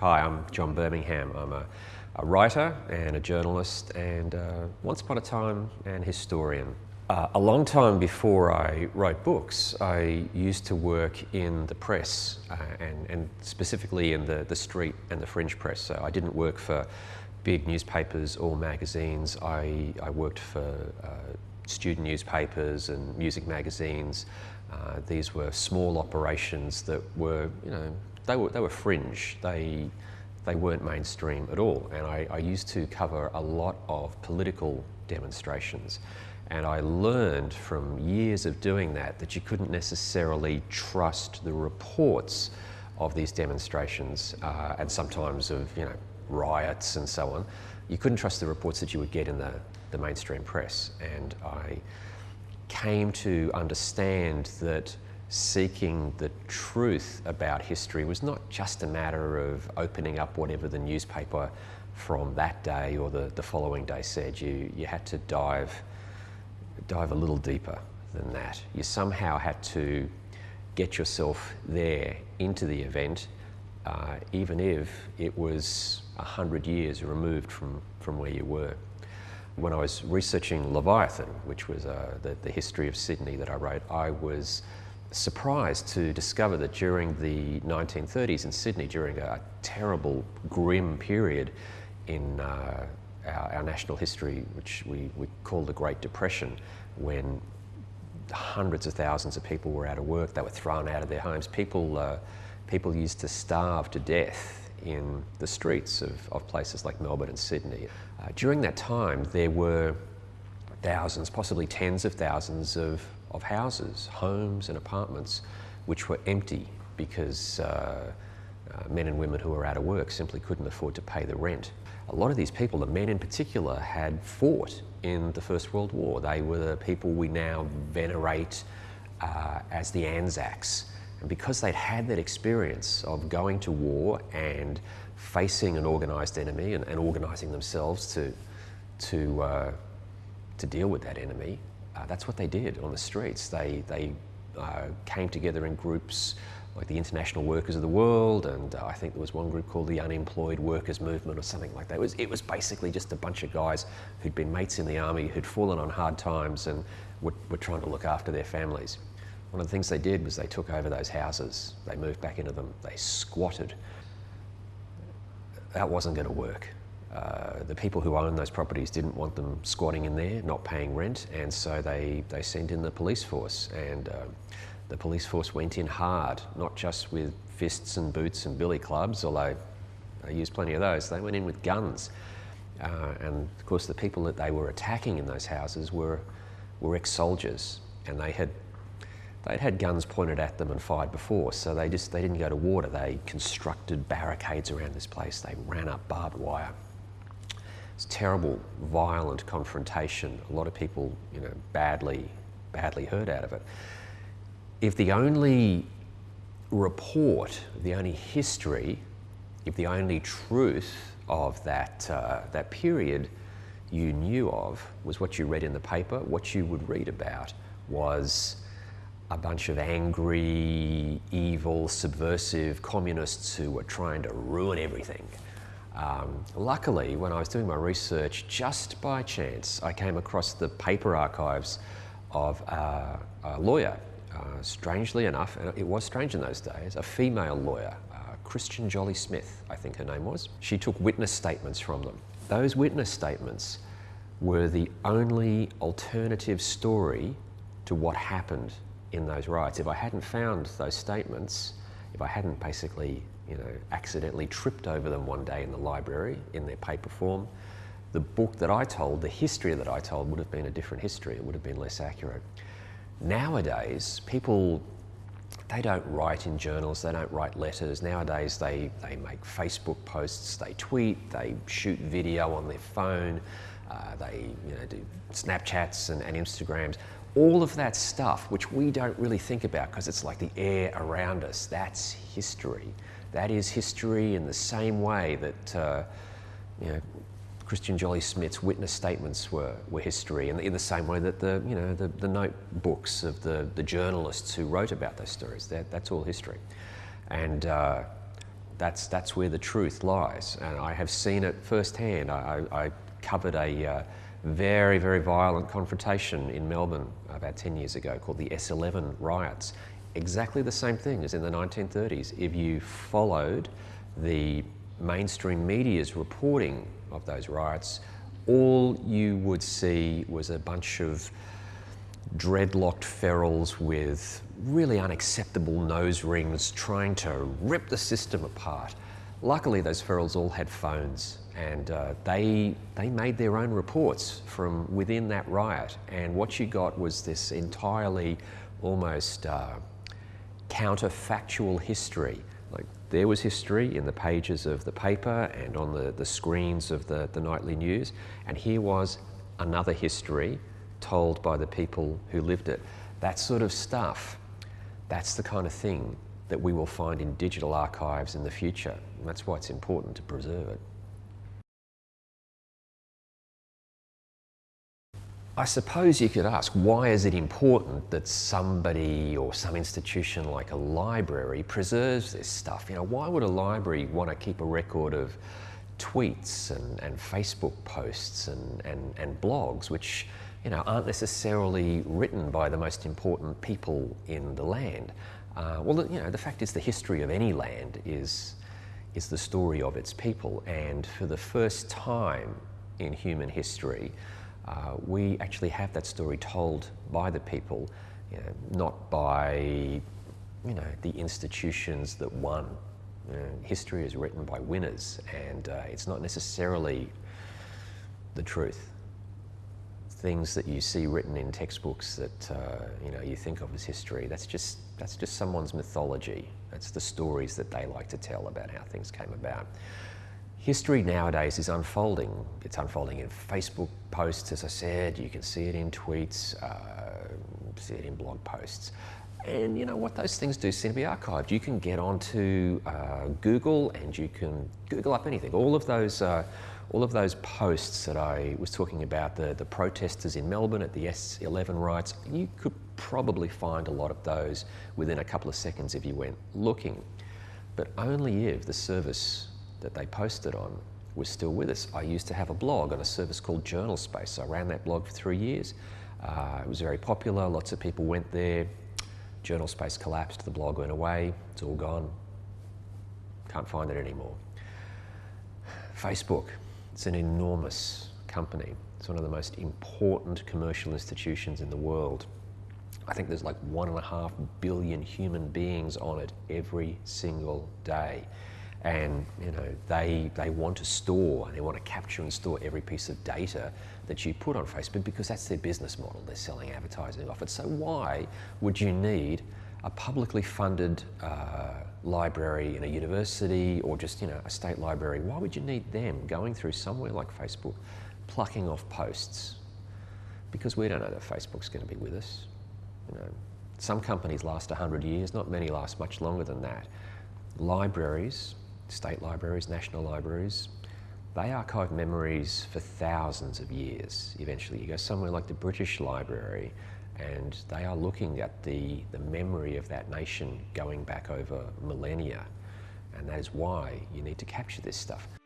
Hi, I'm John Birmingham. I'm a, a writer and a journalist and uh, once upon a time an historian. Uh, a long time before I wrote books, I used to work in the press uh, and, and, specifically in the, the street and the fringe press. So I didn't work for big newspapers or magazines. I, I worked for uh, student newspapers and music magazines. Uh, these were small operations that were, you know, they were, they were fringe. They, they weren't mainstream at all. And I, I used to cover a lot of political demonstrations. And I learned from years of doing that that you couldn't necessarily trust the reports of these demonstrations uh, and sometimes of you know riots and so on. You couldn't trust the reports that you would get in the, the mainstream press. And I came to understand that seeking the truth about history was not just a matter of opening up whatever the newspaper from that day or the, the following day said. You, you had to dive, dive a little deeper than that. You somehow had to get yourself there into the event, uh, even if it was a hundred years removed from, from where you were. When I was researching Leviathan, which was uh, the, the history of Sydney that I wrote, I was surprised to discover that during the 1930s in Sydney, during a terrible, grim period in uh, our, our, national history, which we, we call the Great Depression, when hundreds of thousands of people were out of work, they were thrown out of their homes. People, uh, people used to starve to death in the streets of, of places like Melbourne and Sydney. Uh, during that time, there were thousands, possibly tens of thousands of of houses, homes and apartments which were empty because uh, uh, men and women who were out of work simply couldn't afford to pay the rent. A lot of these people, the men in particular, had fought in the First World War. They were the people we now venerate uh, as the Anzacs. And because they'd had that experience of going to war and facing an organised enemy and, and organising themselves to, to, uh, to deal with that enemy, uh, that's what they did on the streets. They, they uh, came together in groups like the International Workers of the World, and uh, I think there was one group called the Unemployed Workers Movement or something like that. It was, it was basically just a bunch of guys who'd been mates in the army, who'd fallen on hard times and were, were trying to look after their families. One of the things they did was they took over those houses, they moved back into them, they squatted. That wasn't going to work. Uh, the people who owned those properties didn't want them squatting in there, not paying rent, and so they, they sent in the police force. And uh, the police force went in hard, not just with fists and boots and billy clubs, although they used plenty of those, they went in with guns. Uh, and of course, the people that they were attacking in those houses were, were ex soldiers, and they had they'd had guns pointed at them and fired before, so they just they didn't go to water. They constructed barricades around this place. They ran up barbed wire. It's terrible, violent confrontation. A lot of people, you know, badly, badly hurt out of it. If the only report, the only history, if the only truth of that, uh, that period you knew of was what you read in the paper, what you would read about was a bunch of angry, evil, subversive communists who were trying to ruin everything. Um, luckily, when I was doing my research, just by chance, I came across the paper archives of uh, a lawyer. Uh, strangely enough, and it was strange in those days, a female lawyer, uh, Christian Jollie Smith, I think her name was. She took witness statements from them. Those witness statements were the only alternative story to what happened in those riots. If I hadn't found those statements, if I hadn't basically you know, accidentally tripped over them one day in the library in their paper form, the book that I told, the history that I told would have been a different history. It would have been less accurate. Nowadays, people, they don't write in journals, they don't write letters. Nowadays, they, they make Facebook posts, they tweet, they shoot video on their phone, uh, they you know, do Snapchats and, and Instagrams. All of that stuff, which we don't really think about because it's like the air around us, that's history. That is history in the same way that uh, you know, Christian Jollie Smith's witness statements were, were history, and in the same way that the, you know, the, the notebooks of the, the journalists who wrote about those stories, that, that's all history. And uh, That's, that's where the truth lies. And I have seen it firsthand. I, I covered a uh, very, very violent confrontation in Melbourne about 10 years ago called the S11 riots. Exactly the same thing as in the 1930s. If you followed the mainstream media's reporting of those riots, all you would see was a bunch of dreadlocked ferals with really unacceptable nose rings trying to rip the system apart. Luckily, those ferals all had phones and uh, they, they made their own reports from within that riot. And what you got was this entirely almost uh, counterfactual history. Like there was history in the pages of the paper and on the, the screens of the, the nightly news, and here was another history told by the people who lived it. That sort of stuff, that's the kind of thing that we will find in digital archives in the future. And that's why it's important to preserve it. I suppose you could ask, why is it important that somebody or some institution like a library preserves this stuff? You know, why would a library want to keep a record of tweets and, and Facebook posts and, and, and blogs, which you know, aren't necessarily written by the most important people in the land? Uh, well, you know, the fact is the history of any land is, is the story of its people. And for the first time in human history, uh, we actually have that story told by the people, you know, not by you know, the institutions that won. You know, history is written by winners and uh, it's not necessarily the truth. Things that you see written in textbooks that uh, you know you think of as history, that's just, that's just someone's mythology. That's the stories that they like to tell about how things came about. History nowadays is unfolding. It's unfolding in Facebook posts, as I said. You can see it in tweets, uh, see it in blog posts. And you know what those things do seem to be archived. You can get onto uh, Google and you can Google up anything. All of those, uh, all of those posts that I was talking about, the, the protesters in Melbourne at the S11 riots, you could probably find a lot of those within a couple of seconds if you went looking. But only if the service that they posted on was still with us. I used to have a blog on a service called Journal Space. I ran that blog for three years. Uh, it was very popular, lots of people went there. Journal Space collapsed, the blog went away, it's all gone. Can't find it anymore. Facebook, it's an enormous company. It's one of the most important commercial institutions in the world. I think there's like one and a half billion human beings on it every single day and you know they they want to store and they want to capture and store every piece of data that you put on Facebook because that's their business model. They're selling advertising off it. So why would you need a publicly funded uh, library in a university or just you know a state library? Why would you need them going through somewhere like Facebook, plucking off posts? Because we don't know that Facebook's going to be with us. You know, some companies last 100 years, not many last much longer than that. Libraries state libraries, national libraries, they archive memories for thousands of years eventually. You go somewhere like the British Library and they are looking at the, the memory of that nation going back over millennia. And that is why you need to capture this stuff.